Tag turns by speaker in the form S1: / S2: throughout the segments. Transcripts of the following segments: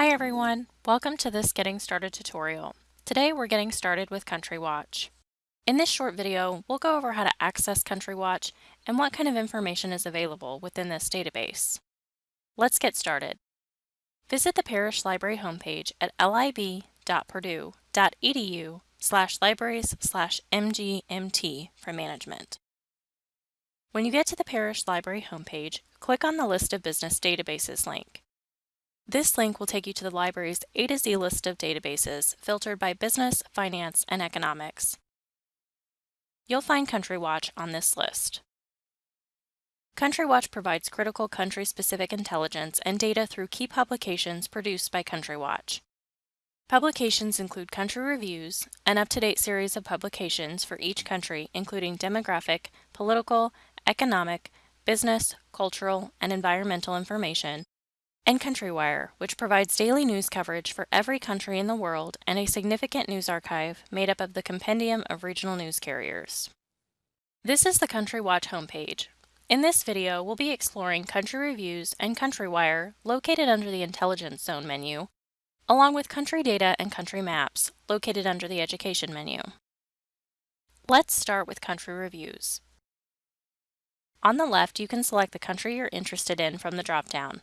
S1: Hi everyone, welcome to this Getting Started tutorial. Today we're getting started with Country Watch. In this short video, we'll go over how to access Country Watch and what kind of information is available within this database. Let's get started. Visit the Parrish Library homepage at lib.purdue.edu slash libraries slash mgmt for management. When you get to the Parrish Library homepage, click on the List of Business Databases link. This link will take you to the library's A to Z list of databases filtered by business, finance, and economics. You'll find CountryWatch on this list. CountryWatch provides critical country-specific intelligence and data through key publications produced by CountryWatch. Publications include country reviews, an up-to-date series of publications for each country including demographic, political, economic, business, cultural, and environmental information, and CountryWire, which provides daily news coverage for every country in the world and a significant news archive made up of the compendium of regional news carriers. This is the Country Watch homepage. In this video, we'll be exploring country reviews and CountryWire located under the Intelligence Zone menu, along with country data and country maps located under the Education menu. Let's start with country reviews. On the left, you can select the country you're interested in from the dropdown.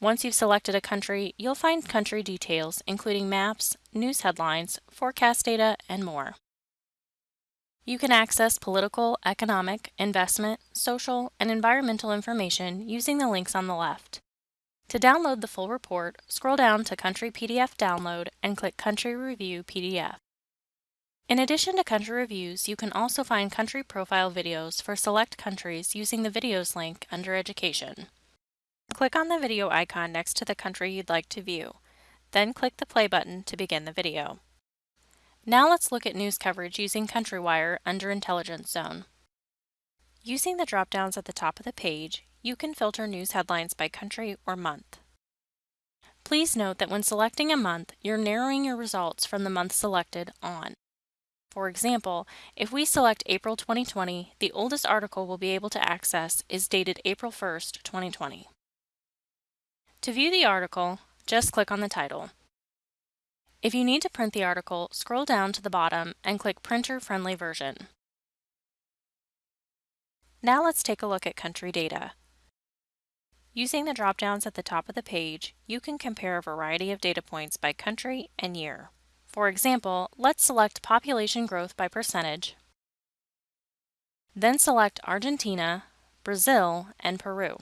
S1: Once you've selected a country, you'll find country details, including maps, news headlines, forecast data, and more. You can access political, economic, investment, social, and environmental information using the links on the left. To download the full report, scroll down to Country PDF Download and click Country Review PDF. In addition to country reviews, you can also find country profile videos for select countries using the Videos link under Education. Click on the video icon next to the country you'd like to view, then click the play button to begin the video. Now let's look at news coverage using CountryWire under Intelligence Zone. Using the drop-downs at the top of the page, you can filter news headlines by country or month. Please note that when selecting a month, you're narrowing your results from the month selected on. For example, if we select April 2020, the oldest article we'll be able to access is dated April 1st, 2020. To view the article, just click on the title. If you need to print the article, scroll down to the bottom and click Printer Friendly Version. Now let's take a look at country data. Using the drop-downs at the top of the page, you can compare a variety of data points by country and year. For example, let's select population growth by percentage, then select Argentina, Brazil, and Peru.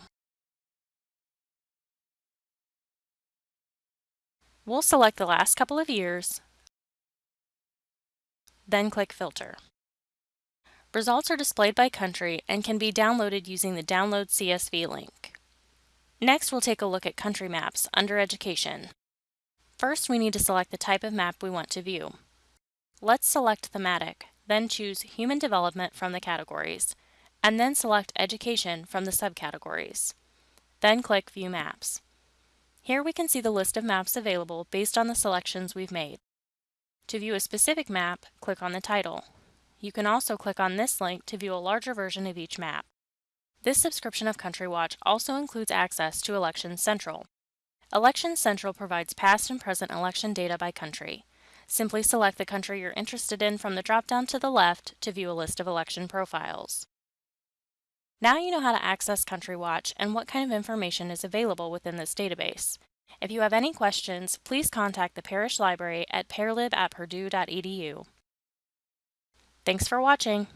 S1: We'll select the last couple of years, then click Filter. Results are displayed by country and can be downloaded using the Download CSV link. Next, we'll take a look at country maps under Education. First, we need to select the type of map we want to view. Let's select Thematic, then choose Human Development from the categories, and then select Education from the subcategories. Then click View Maps. Here we can see the list of maps available based on the selections we've made. To view a specific map, click on the title. You can also click on this link to view a larger version of each map. This subscription of CountryWatch also includes access to Elections Central. Elections Central provides past and present election data by country. Simply select the country you're interested in from the drop-down to the left to view a list of election profiles. Now you know how to access CountryWatch and what kind of information is available within this database. If you have any questions, please contact the Parrish Library at parlib at purdue.edu. Thanks for watching.